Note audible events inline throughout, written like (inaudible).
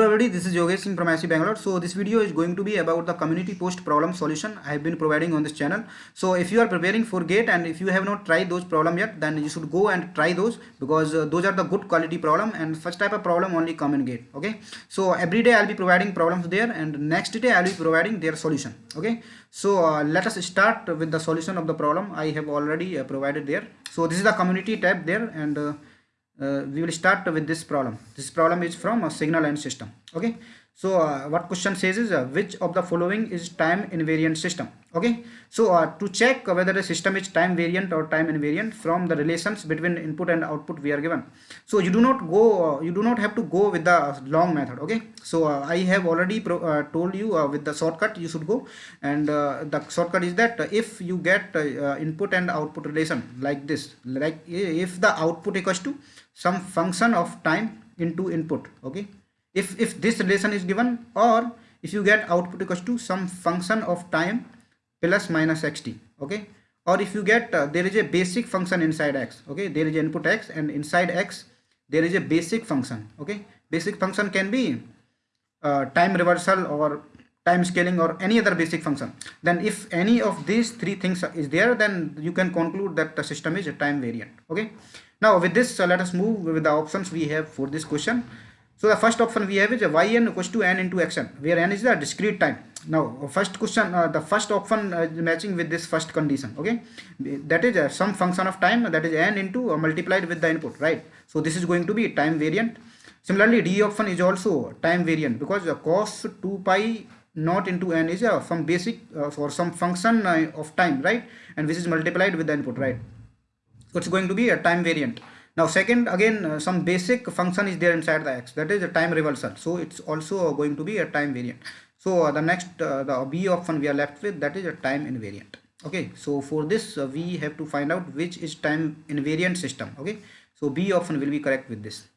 Hello everybody, this is Yogesh Singh from IISc Bangalore. So this video is going to be about the community post problem solution I have been providing on this channel. So if you are preparing for GATE and if you have not tried those problem yet, then you should go and try those because uh, those are the good quality problem and such type of problem only come in GATE. Okay. So every day I'll be providing problems there and next day I'll be providing their solution. Okay. So uh, let us start with the solution of the problem I have already uh, provided there. So this is the community tab there and uh, we will start with this problem. This problem is from a signal and system. Okay? So uh, what question says is uh, which of the following is time invariant system? Okay? So uh, to check whether the system is time variant or time invariant from the relations between input and output we are given. So you do not go uh, you do not have to go with the long method. Okay? So uh, i have already told you with the shortcut you should go. And the shortcut is that if you get input and output relation like this like if the output equals to some function of time into input okay? If if this relation is given or if you get output equals to some function of time plus minus xt okay? Or if you get uh, there is a basic function inside x okay? There is input x and inside x there is a basic function okay? Basic function can be uh, time reversal or time scaling or any other basic function then if any of these three things is there then you can conclude that the system is a time variant. Okay? Now with this uh, let us move with the options we have for this question. So the first option we have is yn equals to n into xn where n is the discrete time. Now first question uh, the first option uh, matching with this first condition. Okay? That is uh, some function of time that is n into uh, multiplied with the input right? So this is going to be time variant. Similarly d option is also time variant because the cos 2 pi not into n is uh, some basic uh, for some function uh, of time right? And which is multiplied with the input right? So it's going to be a time variant. Now second again uh, some basic function is there inside the x. That is a time reversal. So it's also going to be a time variant. So uh, the next uh, the b option we are left with that is a time invariant. Okay so for this uh, we have to find out which is time invariant system. Okay so b option will be correct with this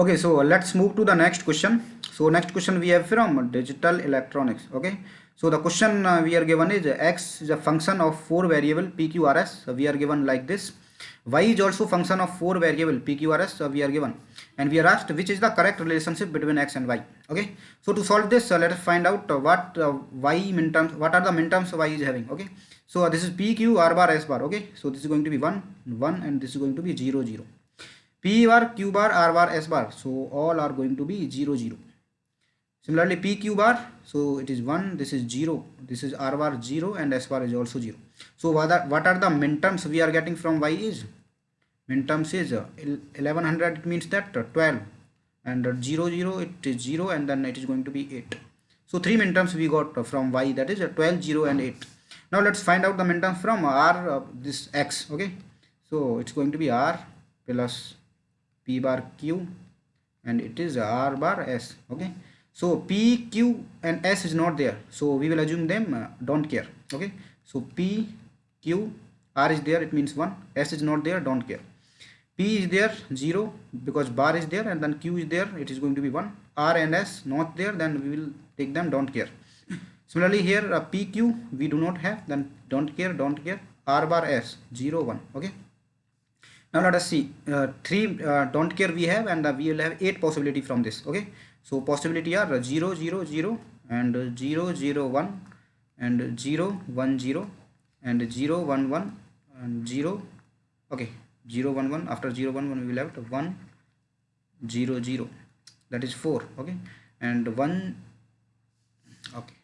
okay so let's move to the next question. So next question we have from digital electronics okay? So the question uh, we are given is x is a function of four variable pqrs so we are given like this. Y is also function of four variable pqrs uh, we are given. And we are asked which is the correct relationship between x and y okay? So to solve this uh, let us find out uh, what uh, y min terms what are the min terms y is having okay? So this is p q r bar s bar okay? So this is going to be 1 1 and this is going to be 0 0 p bar q bar r bar s bar. So all are going to be 0 0 similarly p q bar so it is 1 this is 0 this is r bar 0 and s bar is also 0 so what are, what are the we are getting from y is? Min terms is uh, 1100 it means that uh, 12 and uh, 0 0 it is 0 and then it is going to be 8 so three min terms we got from y that is 12 0 and 8 now let's find out the min terms from r this x okay? So it's going to be r plus p bar q and it is r bar s okay? So p q and s is not there. So we will assume them uh, don't care okay? So p q r is there it means 1 s is not there don't care. P is there 0 because bar is there and then q is there it is going to be 1 r and s not there then we will take them don't care. (coughs) Similarly here uh, pq we do not have then don't care don't care. R bar s 0 1 okay now let us see. Uh, three uh, don't care we have and uh, we will have eight possibility from this okay? So possibility are 0 0 0 and 0 0 1 and 0 1 0 and 0 1 1 and 0 okay. 0 1 1 after 0 1 1 we will have 1 0 0 that is 4 okay? And 1 okay.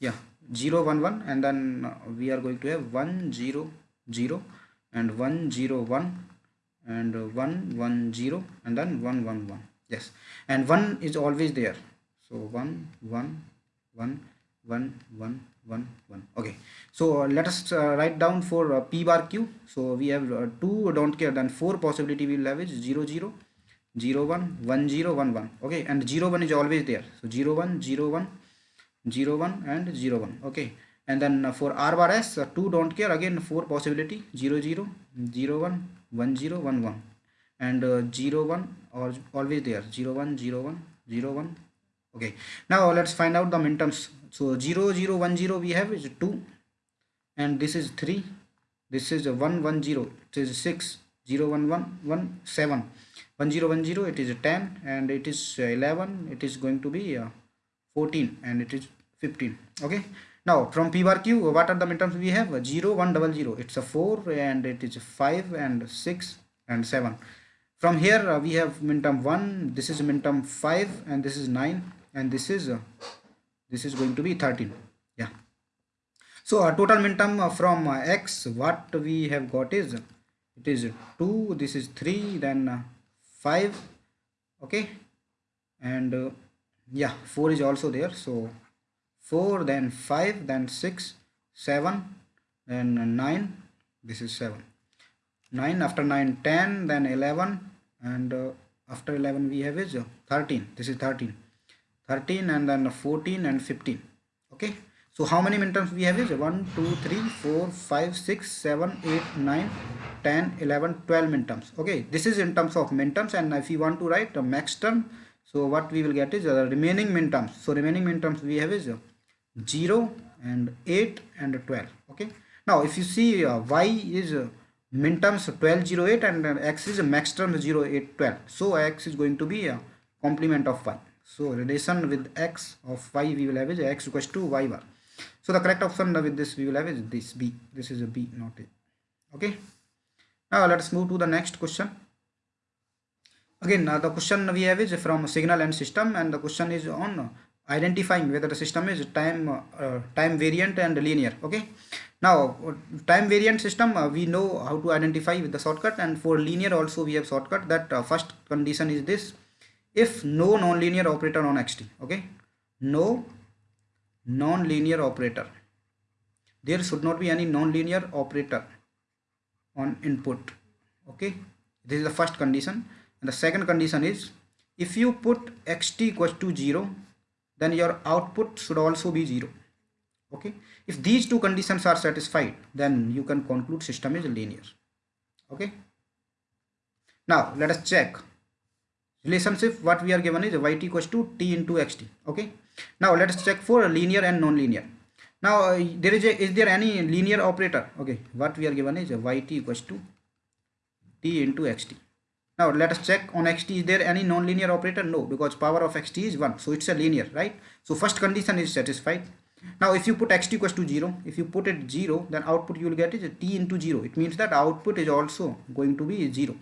Yeah 0 1 1 and then uh, we are going to have 1 0 0 and 1 0 1 and 1 1 0 and then 1 1 1 yes. And 1 is always there. So 1 1 1 1 1 1 1 okay. So uh, let us uh, write down for uh, p bar q. So we have uh, two don't care then four possibility we will have is 0 0 0 1 1 0 1 1 okay. And 0 1 is always there. So 0 1 0 1 0 1 and 0 1 okay? And then uh, for r bar s uh, two don't care again four possibility 0 0 0 1 1 0 1 1 and 0 1 or always there 0 1 0 1 0 1 okay? Now let's find out the minterms so 0 0 1 0 we have is 2 and this is 3 this is 1 1 0 it is 6 0 1 1 1 7 1 0 1 0 it is 10 and it is 11 it is going to be uh, 14 and it is 15 okay? Now from p bar q what are the minterms we have? 0 1 double 0 it's a 4 and it is 5 and 6 and 7 from here uh, we have minterm 1 this is minterm 5 and this is 9 and this is uh, this is going to be 13 yeah. So a total minterm uh, from uh, x what we have got is it is 2 this is 3 then uh, 5 okay? And uh, yeah 4 is also there. So 4 then 5 then 6 7 then 9 this is 7 9 after 9 10 then 11 and uh, after 11 we have is uh, 13 this is 13 13 and then 14 and 15 okay? So how many minterms we have is 1 2 3 4 5 6 7 8 9 10 11 12 minterms. Okay? This is in terms of minterms and if you want to write a max term so what we will get is the remaining min terms. So remaining min terms we have is uh, 0 and 8 and 12 okay? Now if you see uh, y is uh, min terms 1208 and x is max term 0812 so x is going to be a complement of y so relation with x of y we will have is x equals to y bar so the correct option with this we will have is this b. This is a b not a. Okay? Now let's move to the next question again uh, the question we have is from signal and system and the question is on identifying whether the system is time uh, time variant and linear okay? Now time variant system uh, we know how to identify with the shortcut and for linear also we have shortcut that uh, first condition is this. If no nonlinear operator on xt okay? No non-linear operator. There should not be any non-linear operator on input okay? This is the first condition and the second condition is if you put xt equals to 0 then your output should also be 0 okay? If these two conditions are satisfied then you can conclude system is linear. Okay? Now let us check. Relationship what we are given is yt equals to t into xt. Okay? Now let us check for linear and non-linear. Now uh, there is a is there any linear operator? Okay? What we are given is yt equals to t into xt now let us check on xt is there any non-linear operator? No because power of xt is 1 so it's a linear right? So first condition is satisfied. Now if you put xt equals to 0 if you put it 0 then output you will get is t into 0 it means that output is also going to be 0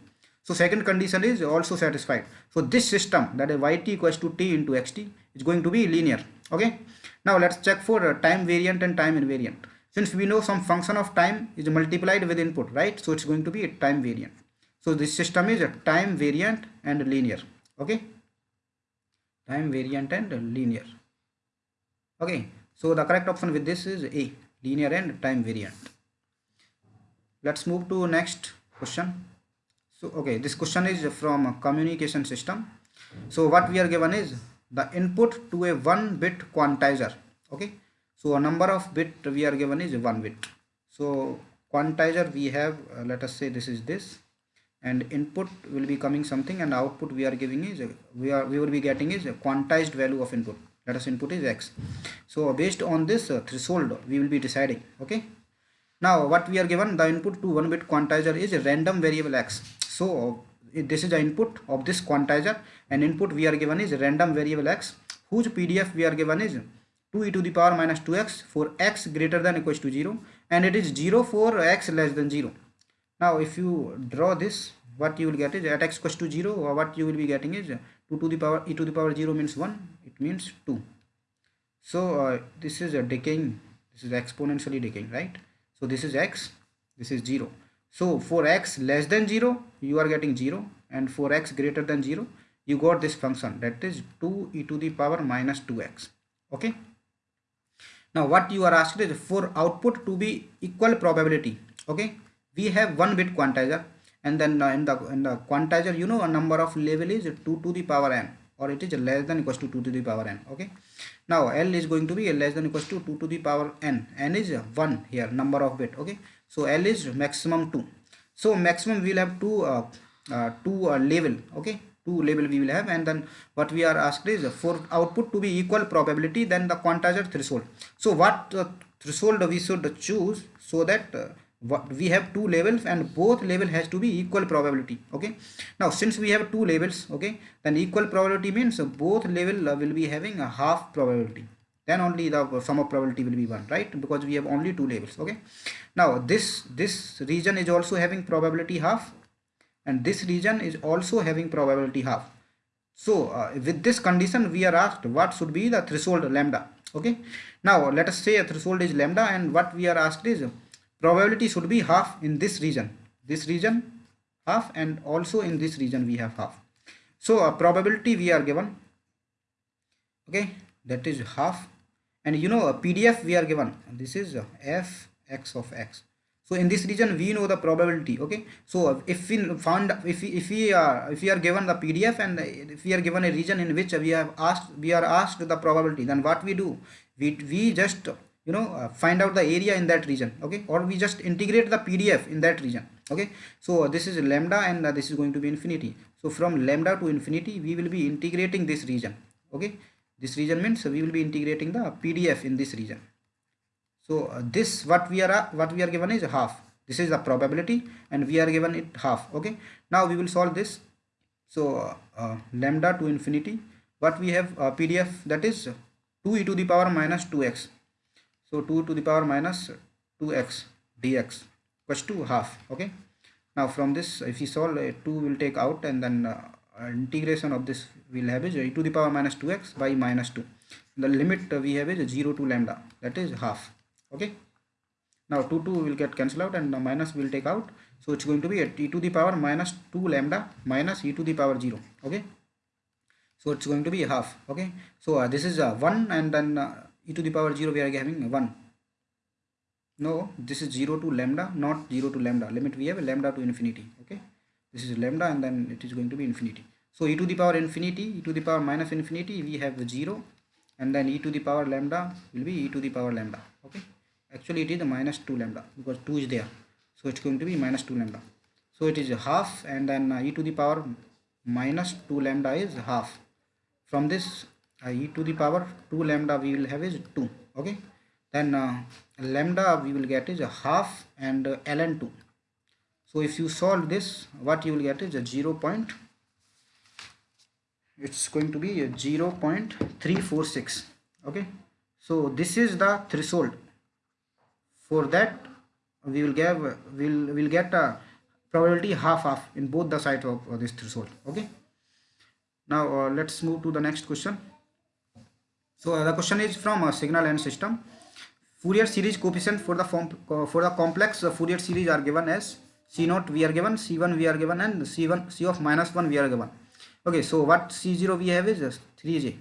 so second condition is also satisfied. So this system that is yt equals to t into xt is going to be linear okay? Now let's check for uh, time variant and time invariant. Since we know some function of time is multiplied with input right? So it's going to be a time variant so this system is a time variant and linear okay time variant and linear okay so the correct option with this is A, linear and time variant. Let's move to next question. So, okay, this question is from a communication system. So what we are given is the input to a one bit quantizer. Okay. So a number of bit we are given is one bit. So quantizer we have, uh, let us say this is this and input will be coming something and output we are giving is we are we will be getting is a quantized value of input. Let us input is x. So based on this uh, threshold we will be deciding okay? Now what we are given the input to one bit quantizer is a random variable x. So this is the input of this quantizer. And input we are given is random variable x whose pdf we are given is 2 e to the power minus 2x for x greater than equals to 0 and it is 0 for x less than 0 now if you draw this what you will get is at x equals to 0 or what you will be getting is 2 to the power e to the power 0 means 1 it means 2 so uh, this is a decaying this is exponentially decaying right? So this is x this is 0 so for x less than 0 you are getting 0 and for x greater than 0 you got this function that is 2 e to the power minus 2x okay? Now what you are asked is for output to be equal probability okay we have one bit quantizer and then uh, in the in the quantizer you know a number of level is 2 to the power n or it is less than equals to 2 to the power n okay? Now l is going to be less than equals to 2 to the power n. N is 1 here number of bit okay? So l is maximum 2 so maximum we will have two uh, uh, two uh, level okay? Two level we will have and then what we are asked is for output to be equal probability then the quantizer threshold. So what uh, threshold we should choose so that uh, we have two levels and both level has to be equal probability okay? Now since we have two levels okay then equal probability means both level will be having a half probability. Then only the sum of probability will be one right? Because we have only two levels okay? Now this this region is also having probability half and this region is also having probability half. So uh, with this condition we are asked what should be the threshold lambda okay? Now let us say a threshold is lambda and what we are asked is probability should be half in this region. This region half and also in this region we have half. So a probability we are given okay that is half. And you know a pdf we are given this is f x of x. So in this region we know the probability okay. So if we found if we if we are if we are given the pdf and if we are given a region in which we have asked we are asked the probability then what we do? We we just you know uh, find out the area in that region okay? Or we just integrate the pdf in that region okay? So uh, this is lambda and uh, this is going to be infinity. So from lambda to infinity we will be integrating this region okay? This region means we will be integrating the pdf in this region. So uh, this what we are uh, what we are given is half. This is the probability and we are given it half okay? Now we will solve this. So uh, lambda to infinity what we have pdf that is 2 e to the power minus 2x so 2 to the power minus 2x dx equals to half okay? Now from this if we solve uh, 2 will take out and then uh, integration of this will have is e to the power minus 2x by minus 2 the limit uh, we have is 0 to lambda that is half okay? Now 2 2 will get cancelled out and the minus will take out. So it's going to be e to the power minus 2 lambda minus e to the power 0 okay? So it's going to be half okay? So uh, this is uh, 1 and then uh, e to the power 0 we are having 1 no this is 0 to lambda not 0 to lambda. Limit we have lambda to infinity okay? This is lambda and then it is going to be infinity. So e to the power infinity e to the power minus infinity we have 0 and then e to the power lambda will be e to the power lambda okay? Actually it is minus 2 lambda because 2 is there. So it's going to be minus 2 lambda. So it is half and then uh, e to the power minus 2 lambda is half. From this e to the power 2 lambda we will have is 2 okay? Then uh, lambda we will get is a half and uh, ln 2 so if you solve this what you will get is a 0 point it's going to be a 0 0.346 okay? So this is the threshold. For that we will give will will get a probability half half in both the sides of uh, this threshold okay? Now uh, let's move to the next question so uh, the question is from a signal and system. Fourier series coefficient for the form uh, for the complex uh, Fourier series are given as C naught we are given, C1 we are given, and C1 C of minus 1 we are given. Okay, so what C0 we have is 3j.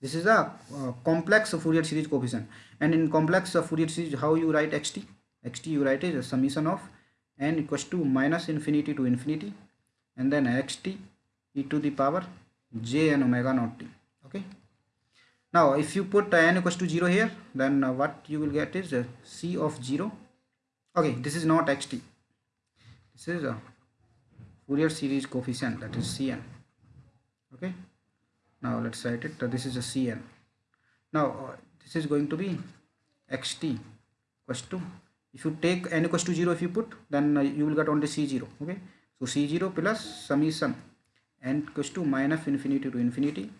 This is a uh, complex Fourier series coefficient, and in complex uh, Fourier series, how you write xt? xt you write is a summation of n equals to minus infinity to infinity, and then xt e to the power j and omega naught t. Okay now if you put n equals to 0 here then uh, what you will get is uh, c of 0 okay this is not xt this is a Fourier series coefficient that is cn. Okay? Now let's write it. Uh, this is a cn. Now uh, this is going to be xt equals to if you take n equals to 0 if you put then uh, you will get only c0 okay? So c0 plus summation n equals to minus infinity to infinity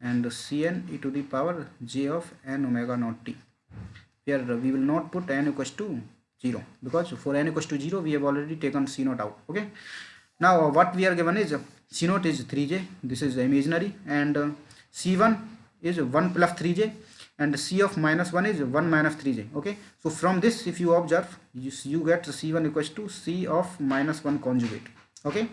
and cn e to the power j of n omega naught t. Here uh, we will not put n equals to 0 because for n equals to 0 we have already taken c naught out okay? Now uh, what we are given is uh, c naught is 3j this is imaginary and uh, c1 is 1 plus 3j and c of minus 1 is 1 minus 3j okay? So from this if you observe you, you get c1 equals to c of minus 1 conjugate okay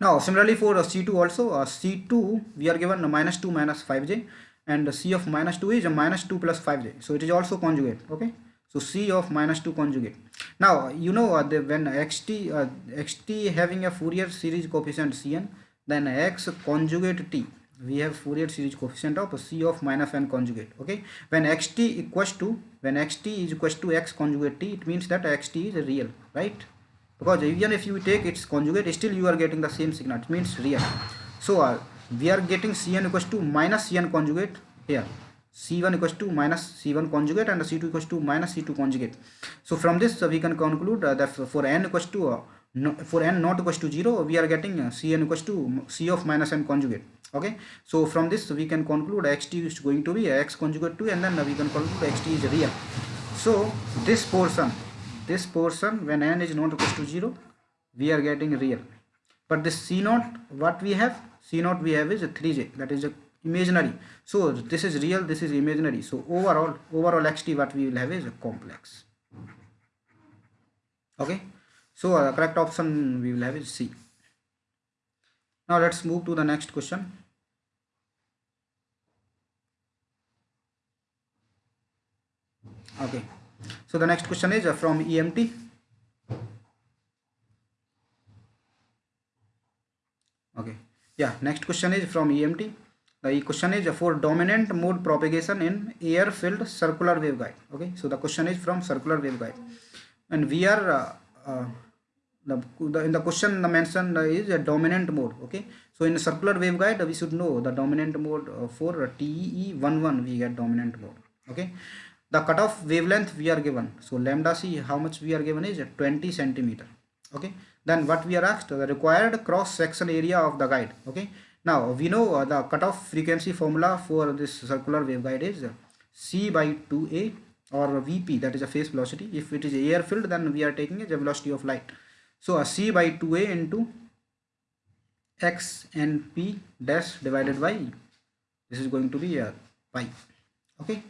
now similarly for uh, C2 also uh, C2 we are given minus 2 minus 5j and C of minus 2 is minus 2 plus 5j so it is also conjugate okay? So C of minus 2 conjugate. Now you know uh, the, when xt uh, xt having a Fourier series coefficient cn then x conjugate t we have Fourier series coefficient of c of minus n conjugate okay? When xt equals to when xt is equals to x conjugate t it means that xt is real right because even if you take its conjugate still you are getting the same signal. It means real. So uh, we are getting cn equals to minus cn conjugate here. C1 equals to minus c1 conjugate and c2 equals to minus c2 conjugate. So from this uh, we can conclude uh, that for n equals to uh, no, for n not equals to 0 we are getting uh, cn equals to c of minus n conjugate. Okay? So from this we can conclude xt is going to be x conjugate 2 and then we can conclude xt is real. So this portion this portion when n is not equals to 0 we are getting real. But this c naught what we have? C naught we have is a 3j that is a imaginary. So this is real this is imaginary. So overall overall xt what we will have is a complex. Okay? So uh, correct option we will have is c. Now let's move to the next question. Okay so the next question is uh, from emt okay. Yeah next question is from emt the question is for dominant mode propagation in air filled circular waveguide. Okay so the question is from circular waveguide. And we are uh, uh, the, the, in the question the mention is a dominant mode. Okay so in circular waveguide we should know the dominant mode uh, for TE11 we get dominant mode. Okay the cutoff wavelength we are given. So lambda c how much we are given is 20 centimeter. Okay? Then what we are asked the required cross section area of the guide. Okay? Now we know uh, the cutoff frequency formula for this circular waveguide is c by 2a or vp that is a phase velocity. If it is air filled then we are taking a velocity of light. So a c by 2a into x and p dash divided by this is going to be a pi. Okay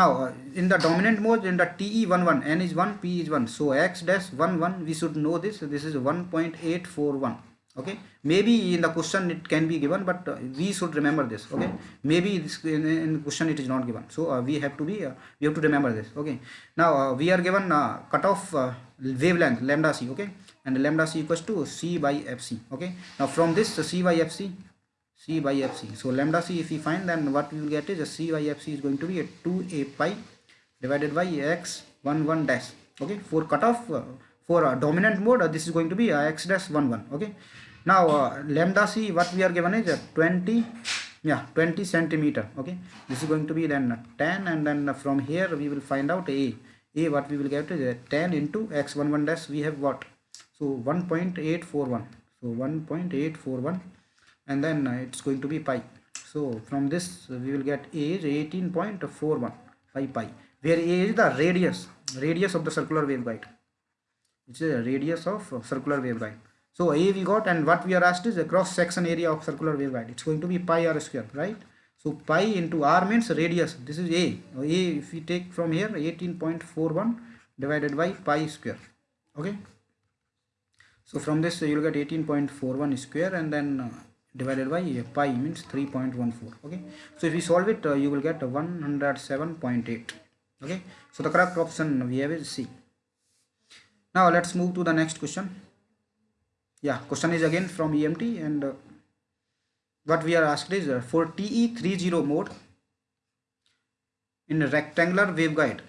now uh, in the dominant mode in the te11 n is 1 p is 1 so x dash 1 1 we should know this. This is 1.841 okay? Maybe in the question it can be given but uh, we should remember this. Okay? Maybe this in, in question it is not given. So uh, we have to be uh, we have to remember this. Okay? Now uh, we are given uh, cutoff uh, wavelength lambda c. Okay? And lambda c equals to c by fc okay? Now from this c by fc c by fc so lambda c if we find then what we will get is a c by fc is going to be a 2a pi divided by x 1 1 dash. Okay? For cutoff for dominant mode this is going to be x dash 1 1 okay? Now uh, lambda c what we are given is uh, 20 yeah 20 centimeter. Okay? This is going to be then 10 and then from here we will find out a. A what we will get is uh, 10 into x11 dash. We have what so 1.841 so 1.841 and then it's going to be pi so from this we will get a is 18.41 pi pi where a is the radius radius of the circular waveguide it's a radius of uh, circular waveguide so A we got and what we are asked is the cross section area of circular waveguide. It's going to be pi r square, right? So pi into r means radius. This is A. A if we take from here 18.41 divided by pi square. Okay. So from this you will get 18.41 square and then uh, divided by uh, pi means 3.14. Okay. So if we solve it uh, you will get 107.8. Okay. So the correct option we have is C. Now let's move to the next question yeah question is again from emt and uh, what we are asked is uh, for te30 mode in rectangular waveguide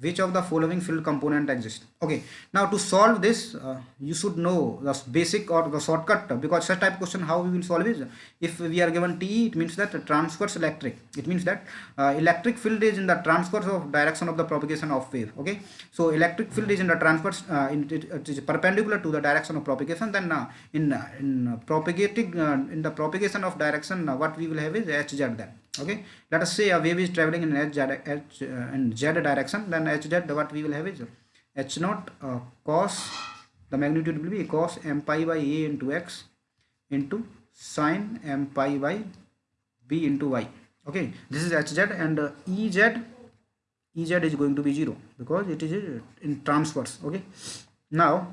which of the following field component exists okay now to solve this uh, you should know the basic or the shortcut because such type question how we will solve is if we are given TE it means that transverse electric. It means that uh, electric field is in the transverse of direction of the propagation of wave okay? So electric field is in the transverse uh, in, it, it is perpendicular to the direction of propagation then uh, in uh, in propagating uh, in the propagation of direction what we will have is hz then okay? Let us say a wave is traveling in h, h in z direction then hz what we will have is h naught uh, cos the magnitude will be cos m pi by a into x into sine m pi by b into y. Okay this is hz and uh, ez ez is going to be 0 because it is in transverse. Okay now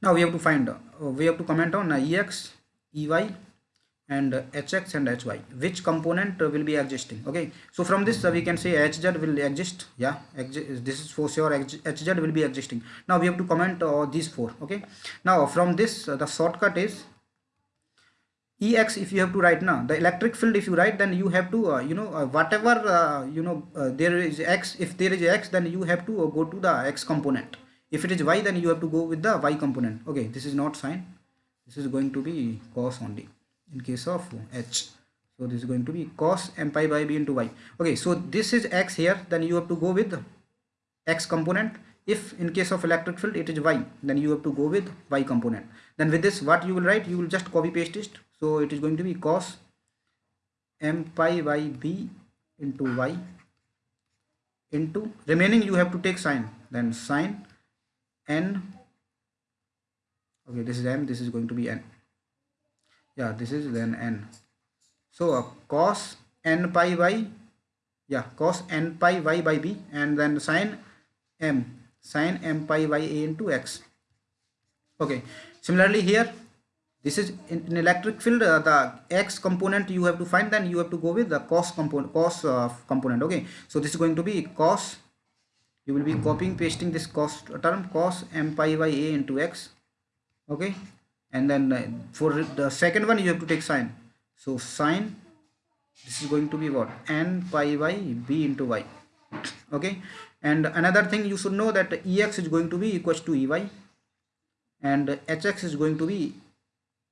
now we have to find uh, we have to comment on uh, ex ey and hx and hy. Which component will be existing okay. So from this uh, we can say hz will exist yeah. This is for sure hz will be existing now we have to comment uh, these four. Okay. Now from this uh, the shortcut is ex if you have to write now the electric field if you write then you have to uh, you know uh, whatever uh, you know there is x if there is x then you have to go to the x component. If it is y then you have to go with the y component. Okay. This is not sine. This is going to be cos only in case of h. So this is going to be cos m pi by b into y. Okay so this is x here then you have to go with x component. If in case of electric field it is y then you have to go with y component. Then with this what you will write? You will just copy paste it. So it is going to be cos m pi by b into y into remaining you have to take sine. Then sine n okay this is m this is going to be n yeah this is then n. So uh, cos n pi by yeah cos n pi y by b and then sine m sine m pi y a into x. Okay similarly here this is in, in electric field uh, the x component you have to find then you have to go with the cos component cos uh, component okay. So this is going to be cos you will be copying pasting this cos term cos m pi by a into x okay and then uh, for the second one you have to take sine. So sine this is going to be what? N pi by b into y. Okay? And another thing you should know that ex is going to be equals to ey and hx is going to be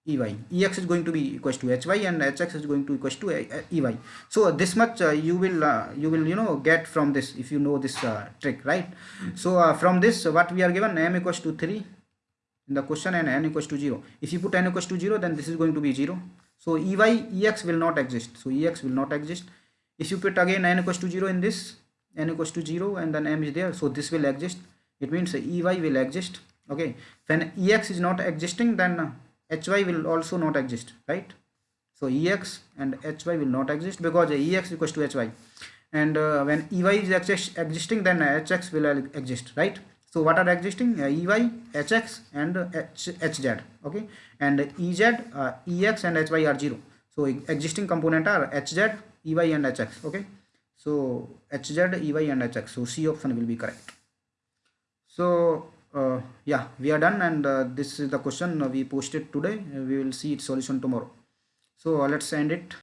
ey ex is going to be equals to hy and hx is going to equals to ey so this much uh, you will uh, you will you know get from this if you know this uh, trick right? So uh, from this what we are given? M equals to 3 in the question and n equals to 0 if you put n equals to 0 then this is going to be 0 so ey ex will not exist. So ex will not exist. If you put again n equals to 0 in this n equals to 0 and then m is there so this will exist. It means ey will exist. Okay. When ex is not existing then hy will also not exist right? So ex and hy will not exist because ex equals to hy and uh, when ey is exist, existing then hx will exist right so what are existing? Uh, ey hx and H, hz okay? And ez uh, ex and hy are 0 so existing component are hz ey and hx okay? So hz ey and hx so c option will be correct. So uh, yeah we are done and uh, this is the question we posted today. We will see its solution tomorrow. So let's end it